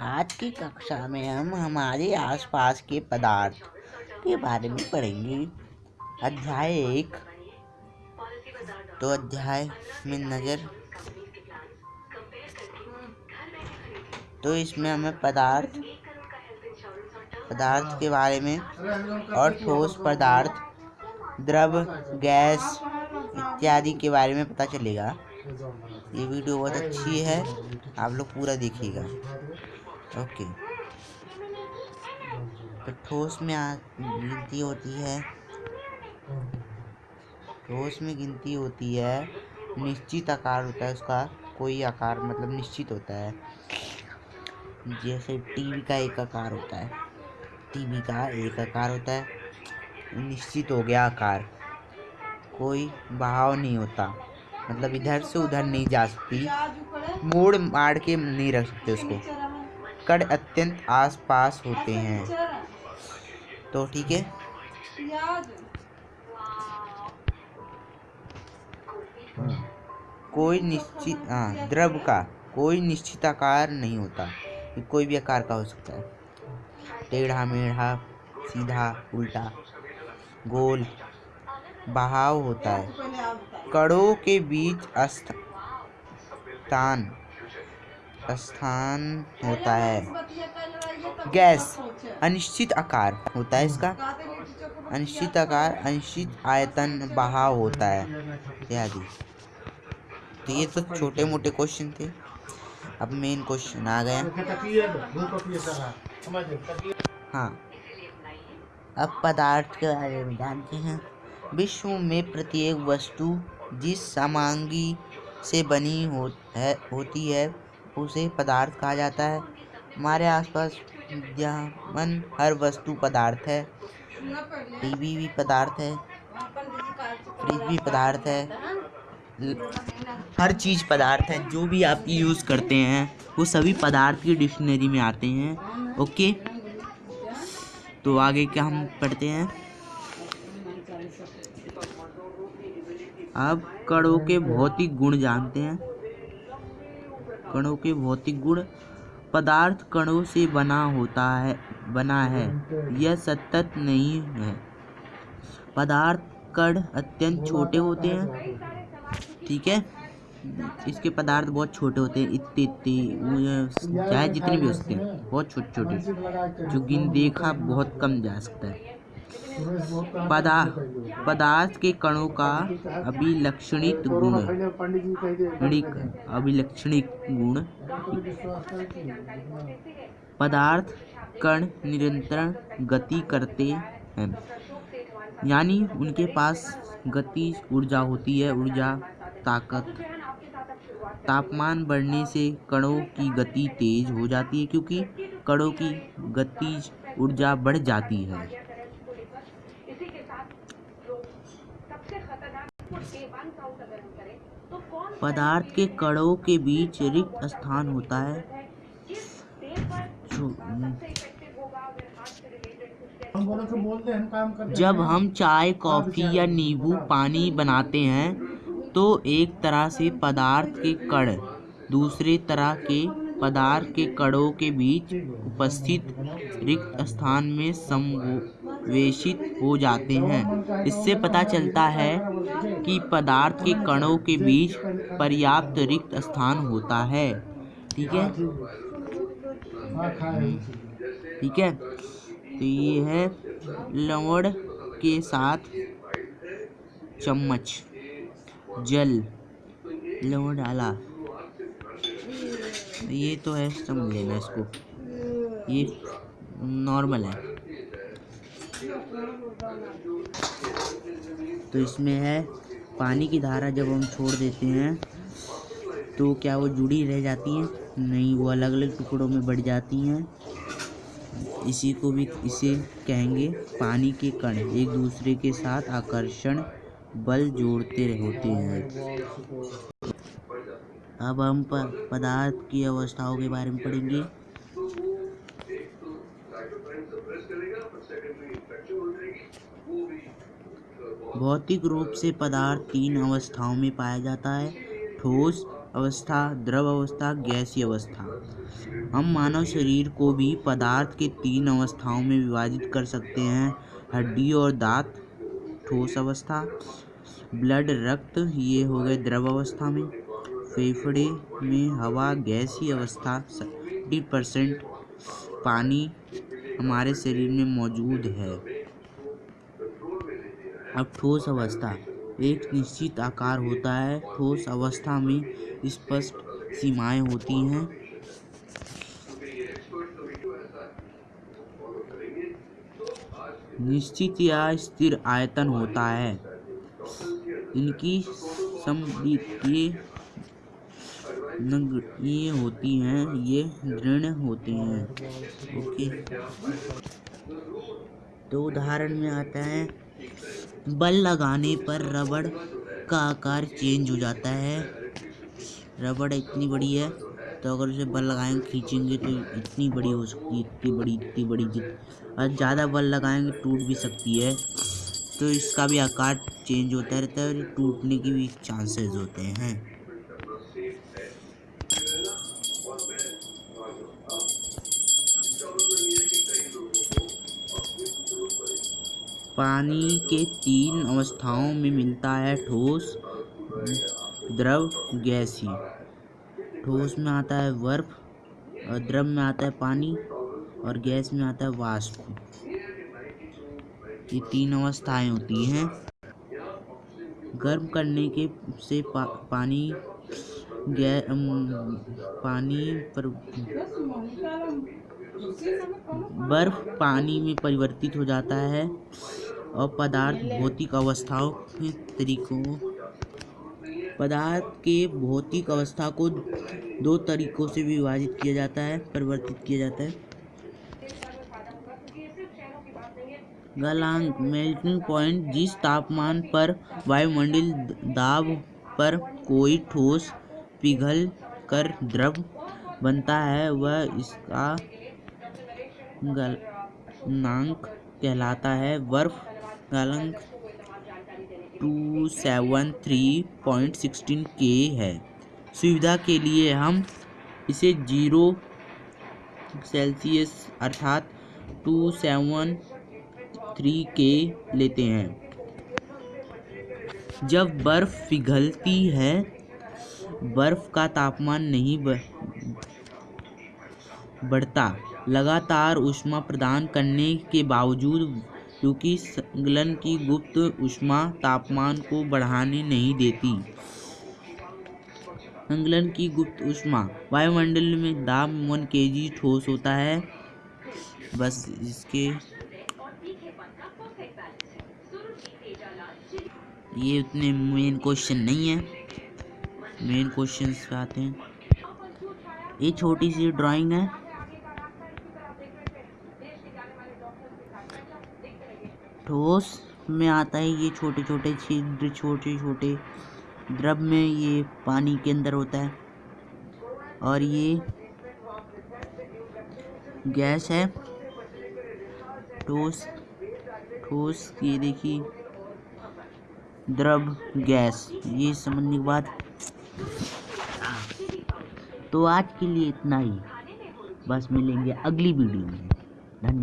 आज की कक्षा में हम हमारे आसपास के पदार्थ के बारे में पढ़ेंगे। अध्याय एक। तो अध्याय में नज़र। तो इसमें हमें पदार्थ पदार्थ के बारे में और ठोस पदार्थ, द्रव, गैस इत्यादि के बारे में पता चलेगा। ये वीडियो बहुत अच्छी है, आप लोग पूरा देखिएगा। ओके। तो ठोस में गिनती होती है। ठोस में गिनती होती है। निश्चित आकार होता है उसका। कोई आकार मतलब निश्चित होता है। जैसे टीवी का एक आकार होता है। टीवी का एक आकार होता है। निश्चित हो गया आकार। कोई बहाव नहीं होता। मतलब इधर से उधर नहीं जा सकती। मोड़ मार के नहीं रख सकते उसको। कड़ अत्यंत आस पास होते हैं। तो ठीक है। कोई निश्चित हाँ द्रव का कोई निश्चित आकार नहीं होता। कोई भी आकार का हो सकता है। टेढ़ा मेढ़ा सीधा उल्टा गोल बहाव होता है। कड़ों के बीच स्थान स्थान होता है। गैस, अनिश्चित आकार होता है इसका। अनिश्चित आकार, अनिश्चित आयतन बहाव होता है। इत्यादि तो ये तो छोटे मोटे क्वेश्चन थे। अब मेन क्वेश्चन आ गया। हाँ। अब पदार्थ के बारे में जानते हैं। विश्व में प्रत्येक वस्तु जिस सामग्री से बनी हो, है, होती है उसे पदार्थ कहा जाता है। हमारे आसपास विद्यमान हर वस्तु पदार्थ है। टीवी भी पदार्थ है। फ्रिज भी पदार्थ है। हर चीज़ पदार्थ है। जो भी आप यूज़ करते हैं, वो सभी पदार्थ की डिक्शनरी में आते हैं। ओके? तो आगे क्या हम पढ़ते हैं? अब कणों के भौतिक गुण जानते हैं। कणों के भौतिक गुण पदार्थ कणों से बना होता है, बना है। यह सतत नहीं है। पदार्थ कण अत्यंत छोटे होते हैं। ठीक है? इसके पदार्थ बहुत छोटे होते हैं। इतने इतने चाहे जितने भी होते हैं। बहुत छोटे छोटे जो गिन देखा बहुत कम जा सकता है। पदार्थ के कणों का अभिलक्षणित गुण। अभिलक्षणिक गुण। पदार्थ कण निरंतर गति करते हैं। यानी उनके पास गति ऊर्जा होती है, ऊर्जा, ताकत। तापमान बढ़ने से कणों की गति तेज हो जाती है, क्योंकि कणों की गतिज ऊर्जा बढ़ जाती है। पदार्थ के कणों के बीच रिक्त स्थान होता है। जब हम चाय, कॉफ़ी या नींबू, पानी बनाते हैं तो एक तरह से पदार्थ के कण दूसरे तरह के पदार्थ के कणों के बीच उपस्थित रिक्त स्थान में समवेशित हो जाते हैं। इससे पता चलता है कि पदार्थ के कणों के बीच पर्याप्त रिक्त स्थान होता है। ठीक है? ठीक है? तो ये है लवण के साथ चम्मच, जल, लवण डाला। ये तो है समझ लेना इसको। ये नॉर्मल है। तो इसमें है पानी की धारा जब हम छोड़ देते हैं तो क्या वो जुड़ी रह जाती हैं? नहीं, वो अलग अलग टुकड़ों में बढ़ जाती हैं। इसी को भी इसे कहेंगे पानी के कण। एक दूसरे के साथ आकर्षण बल जोड़ते होते हैं। अब हम पदार्थ की अवस्थाओं के बारे में पढ़ेंगे। भौतिक रूप से पदार्थ तीन अवस्थाओं में पाया जाता है, ठोस अवस्था, द्रव अवस्था, गैसीय अवस्था। हम मानव शरीर को भी पदार्थ के तीन अवस्थाओं में विभाजित कर सकते हैं, हड्डी और दांत, ठोस अवस्था, ब्लड, रक्त, ये हो गए द्रव अवस्था में। फेफड़े में हवा, गैसीय अवस्था सेवेंटी परसेंट पानी हमारे शरीर में मौजूद है। अब ठोस अवस्था। एक निश्चित आकार होता है। ठोस अवस्था में स्पष्ट सीमाएँ होती हैं। निश्चित या स्थिर आयतन होता है। इनकी समद्वितीय ये होती हैं। ये दृढ़ होती हैं। ओके। तो उदाहरण में आता है। बल लगाने पर रबड़ का आकार चेंज हो जाता है। रबड़ इतनी बड़ी है तो अगर उसे बल लगाएँगे खींचेंगे तो इतनी बड़ी हो सकती है, इतनी बड़ी इतनी बड़ी जित और ज़्यादा बल लगाएँगे, टूट भी सकती है। तो इसका भी आकार चेंज होता रहता है और टूटने की भी चांसेस होते हैं। पानी के तीन अवस्थाओं में मिलता है ठोस द्रव गैसीय। ठोस में आता है बर्फ़ और द्रव में आता है पानी और गैस में आता है वाष्प। ये तीन अवस्थाएँ होती हैं। गर्म करने के से पा, पानी गै पानी पर बर्फ़ पानी में परिवर्तित हो जाता है। और पदार्थ भौतिक अवस्थाओं के तरीकों पदार्थ के भौतिक अवस्था को दो तरीकों से विभाजित किया जाता है, परिवर्तित किया जाता है। गलांक मेल्टिंग पॉइंट जिस तापमान पर वायुमंडल दाब पर कोई ठोस पिघल कर द्रव बनता है, वह इसका गलनांक कहलाता है। बर्फ़ गलनांक two seven three point sixteen K है। सुविधा के लिए हम इसे ज़ीरो सेल्सियस अर्थात टू सेवन थ्री के लेते हैं। जब बर्फ़ पिघलती है, बर्फ़ का तापमान नहीं बढ़ता, लगातार ऊष्मा प्रदान करने के बावजूद क्योंकि संकलन की गुप्त ऊष्मा तापमान को बढ़ाने नहीं देती। संकलन की गुप्त ऊष्मा वायुमंडल में दाब वन के जी ठोस होता है। बस इसके ये उतने मेन क्वेश्चन नहीं है। मेन क्वेश्चन आते हैं। ये छोटी सी ड्राइंग है। ठोस में आता है, ये छोटे छोटे छिद्र छोटे छोटे द्रव में ये पानी के अंदर होता है। और ये गैस है। ठोस ठोस, ये देखिए। द्रव गैस, ये समझने के बाद तो आज के लिए इतना ही। बस मिलेंगे अगली वीडियो में। धन्यवाद